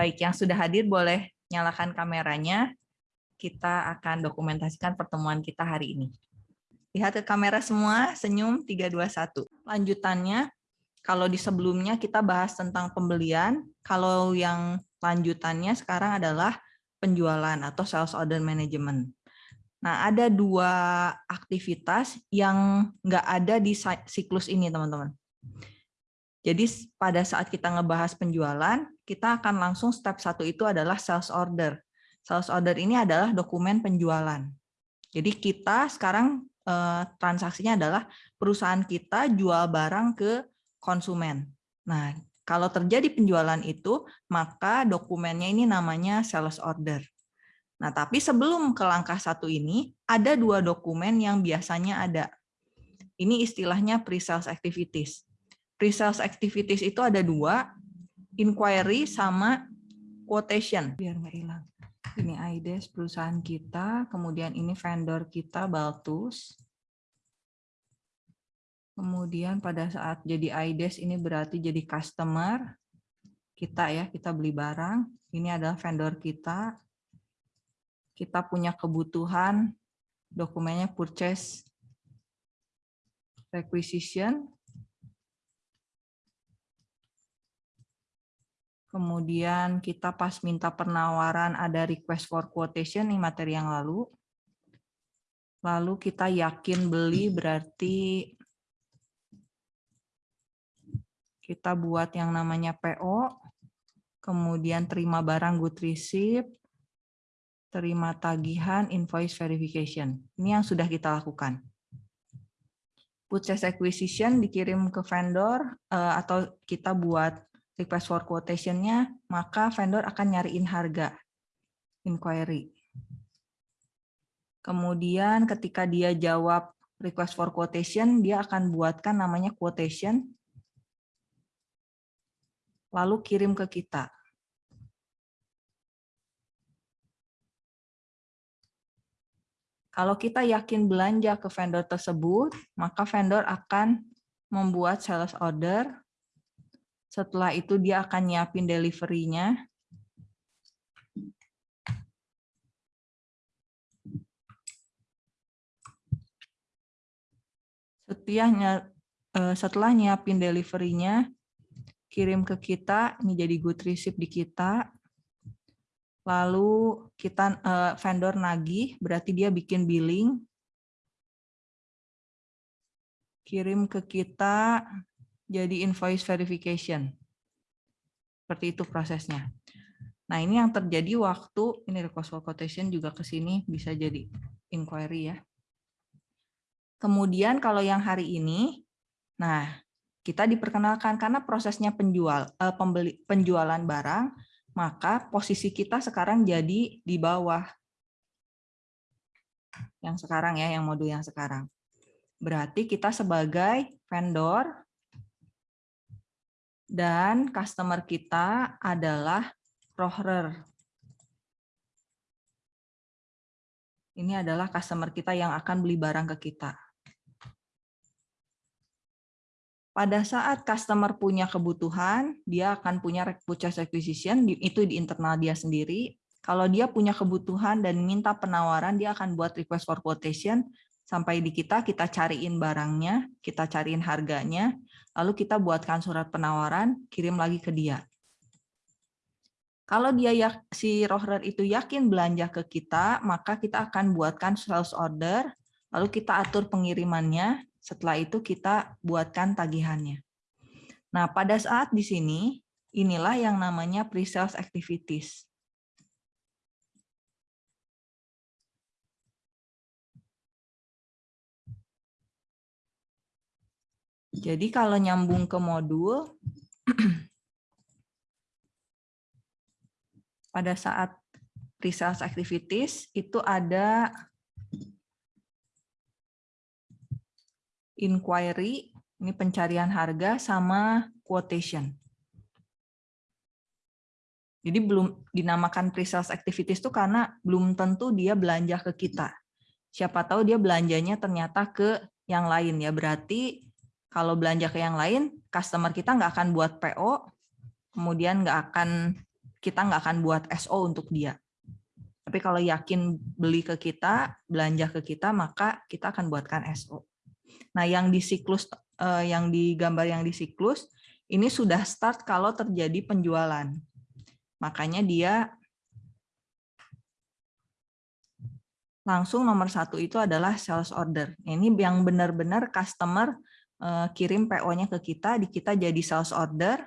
Baik, yang sudah hadir boleh nyalakan kameranya. Kita akan dokumentasikan pertemuan kita hari ini. Lihat ke kamera semua, senyum 321. Lanjutannya, kalau di sebelumnya kita bahas tentang pembelian, kalau yang lanjutannya sekarang adalah penjualan atau sales order management. Nah, ada dua aktivitas yang nggak ada di siklus ini, teman-teman. Jadi pada saat kita ngebahas penjualan, kita akan langsung step satu itu adalah sales order. Sales order ini adalah dokumen penjualan. Jadi kita sekarang eh, transaksinya adalah perusahaan kita jual barang ke konsumen. Nah, kalau terjadi penjualan itu, maka dokumennya ini namanya sales order. Nah, tapi sebelum ke langkah satu ini, ada dua dokumen yang biasanya ada. Ini istilahnya pre-sales activities pre-sales activities itu ada dua, inquiry sama quotation. Biar nggak hilang. Ini IDES perusahaan kita, kemudian ini vendor kita Baltus. Kemudian pada saat jadi IDES ini berarti jadi customer kita ya, kita beli barang. Ini adalah vendor kita. Kita punya kebutuhan dokumennya purchase requisition Kemudian kita pas minta penawaran ada request for quotation nih materi yang lalu. Lalu kita yakin beli berarti kita buat yang namanya PO, kemudian terima barang good receipt, terima tagihan, invoice verification. Ini yang sudah kita lakukan. Purchase acquisition dikirim ke vendor eh, atau kita buat request for quotation-nya, maka vendor akan nyariin harga inquiry. Kemudian ketika dia jawab request for quotation, dia akan buatkan namanya quotation, lalu kirim ke kita. Kalau kita yakin belanja ke vendor tersebut, maka vendor akan membuat sales order setelah itu dia akan nyiapin delivery-nya. Setelahnya, eh, setelah nyiapin delivery-nya, kirim ke kita, ini jadi good receipt di kita. Lalu kita eh, vendor nagih, berarti dia bikin billing. Kirim ke kita, jadi invoice verification. Seperti itu prosesnya. Nah, ini yang terjadi waktu ini request for quotation juga ke sini bisa jadi inquiry ya. Kemudian kalau yang hari ini, nah kita diperkenalkan karena prosesnya penjual eh, pembeli penjualan barang, maka posisi kita sekarang jadi di bawah yang sekarang ya, yang modul yang sekarang. Berarti kita sebagai vendor dan customer kita adalah rohrer. Ini adalah customer kita yang akan beli barang ke kita. Pada saat customer punya kebutuhan, dia akan punya purchase acquisition, itu di internal dia sendiri. Kalau dia punya kebutuhan dan minta penawaran, dia akan buat request for quotation, sampai di kita, kita cariin barangnya, kita cariin harganya, lalu kita buatkan surat penawaran, kirim lagi ke dia. Kalau dia si rohrer itu yakin belanja ke kita, maka kita akan buatkan sales order, lalu kita atur pengirimannya, setelah itu kita buatkan tagihannya. Nah, pada saat di sini, inilah yang namanya pre-sales activities. Jadi kalau nyambung ke modul, pada saat pre-sales activities itu ada inquiry, ini pencarian harga sama quotation. Jadi belum dinamakan pre-sales activities itu karena belum tentu dia belanja ke kita. Siapa tahu dia belanjanya ternyata ke yang lain ya. Berarti kalau belanja ke yang lain, customer kita nggak akan buat PO, kemudian nggak akan kita nggak akan buat SO untuk dia. Tapi kalau yakin beli ke kita, belanja ke kita, maka kita akan buatkan SO. Nah, yang di siklus eh, yang di gambar yang di siklus ini sudah start kalau terjadi penjualan. Makanya dia langsung nomor satu itu adalah sales order. Ini yang benar-benar customer kirim PO-nya ke kita, di kita jadi sales order.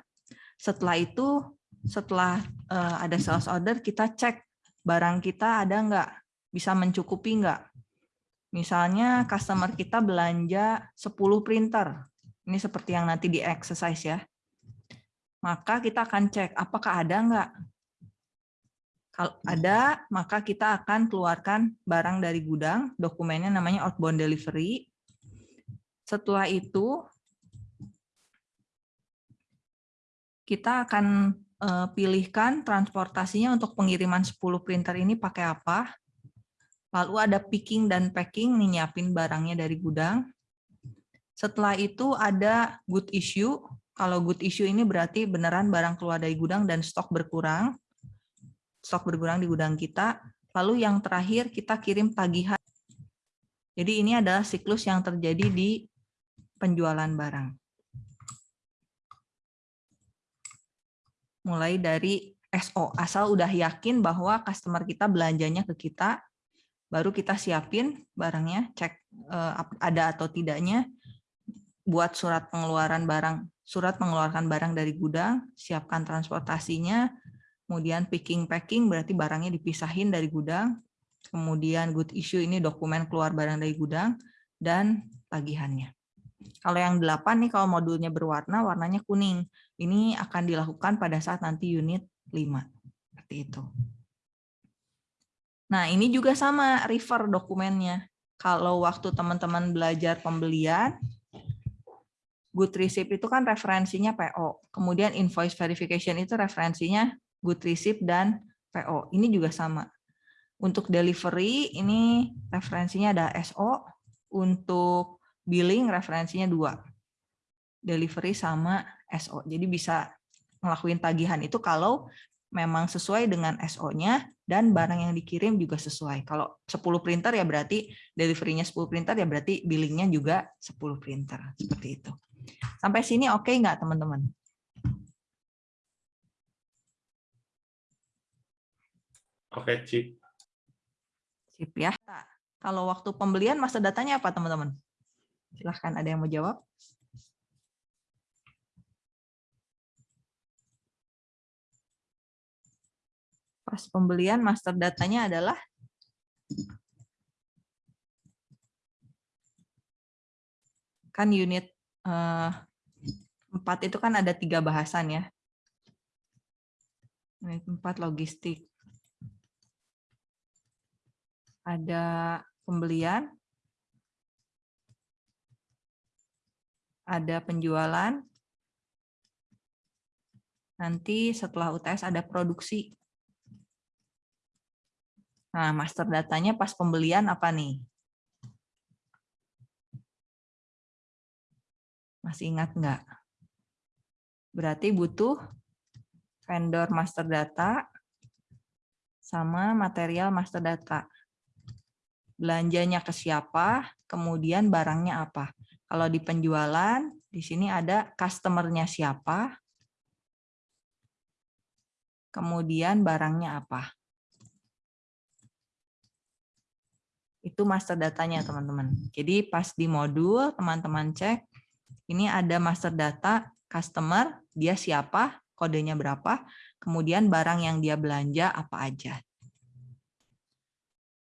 Setelah itu, setelah eh, ada sales order, kita cek barang kita ada nggak, bisa mencukupi nggak. Misalnya customer kita belanja 10 printer. Ini seperti yang nanti di exercise ya. Maka kita akan cek apakah ada nggak kalau ada, maka kita akan keluarkan barang dari gudang, dokumennya namanya outbound delivery. Setelah itu, kita akan eh, pilihkan transportasinya untuk pengiriman 10 printer ini pakai apa. Lalu ada picking dan packing, nih nyiapin barangnya dari gudang. Setelah itu ada good issue. Kalau good issue ini berarti beneran barang keluar dari gudang dan stok berkurang stok berkurang di gudang kita. Lalu yang terakhir kita kirim tagihan. Jadi ini adalah siklus yang terjadi di penjualan barang. Mulai dari SO, asal udah yakin bahwa customer kita belanjanya ke kita, baru kita siapin barangnya, cek eh, ada atau tidaknya, buat surat pengeluaran barang, surat mengeluarkan barang dari gudang, siapkan transportasinya, kemudian picking packing berarti barangnya dipisahin dari gudang, kemudian good issue ini dokumen keluar barang dari gudang, dan tagihannya. Kalau yang delapan nih kalau modulnya berwarna, warnanya kuning. Ini akan dilakukan pada saat nanti unit 5. Seperti itu. Nah, ini juga sama refer dokumennya. Kalau waktu teman-teman belajar pembelian, good receipt itu kan referensinya PO. Kemudian invoice verification itu referensinya good receipt, dan PO. Ini juga sama. Untuk delivery, ini referensinya ada SO. Untuk billing, referensinya dua. Delivery sama SO. Jadi bisa ngelakuin tagihan itu kalau memang sesuai dengan SO-nya dan barang yang dikirim juga sesuai. Kalau 10 printer ya berarti delivery-nya 10 printer ya berarti billingnya juga 10 printer. Seperti itu. Sampai sini oke okay nggak teman-teman? Oke, Cik. Sip ya. Kalau waktu pembelian masa datanya apa, teman-teman? Silahkan ada yang mau jawab. Pas pembelian master datanya adalah kan unit eh, 4 itu kan ada tiga bahasan ya. Unit 4 logistik ada pembelian, ada penjualan, nanti setelah UTS ada produksi. Nah, master datanya pas pembelian apa nih? Masih ingat nggak? Berarti butuh vendor master data sama material master data belanjanya ke siapa, kemudian barangnya apa. Kalau di penjualan, di sini ada customer-nya siapa, kemudian barangnya apa. Itu master datanya, teman-teman. Jadi pas di modul, teman-teman cek, ini ada master data customer, dia siapa, kodenya berapa, kemudian barang yang dia belanja apa aja.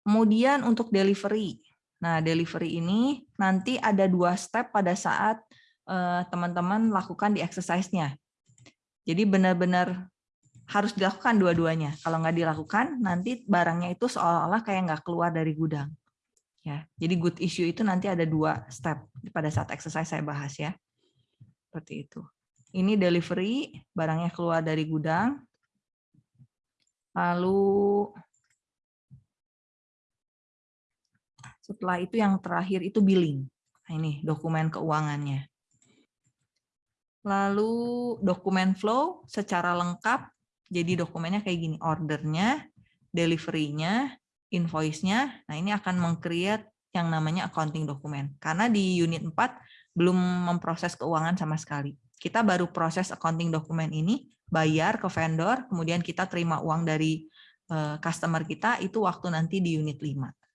Kemudian untuk delivery. Nah, delivery ini nanti ada dua step pada saat eh, teman-teman lakukan di exercise-nya. Jadi benar-benar harus dilakukan dua-duanya. Kalau nggak dilakukan, nanti barangnya itu seolah-olah kayak nggak keluar dari gudang. Ya, jadi good issue itu nanti ada dua step pada saat exercise saya bahas ya. Seperti itu. Ini delivery, barangnya keluar dari gudang. Lalu Setelah itu yang terakhir itu billing. Nah, ini dokumen keuangannya. Lalu dokumen flow secara lengkap Jadi dokumennya kayak gini, ordernya, delivery-nya, invoice-nya. Nah, ini akan meng-create yang namanya accounting dokumen. Karena di unit 4 belum memproses keuangan sama sekali. Kita baru proses accounting dokumen ini, bayar ke vendor, kemudian kita terima uang dari eh, customer kita, itu waktu nanti di unit 5.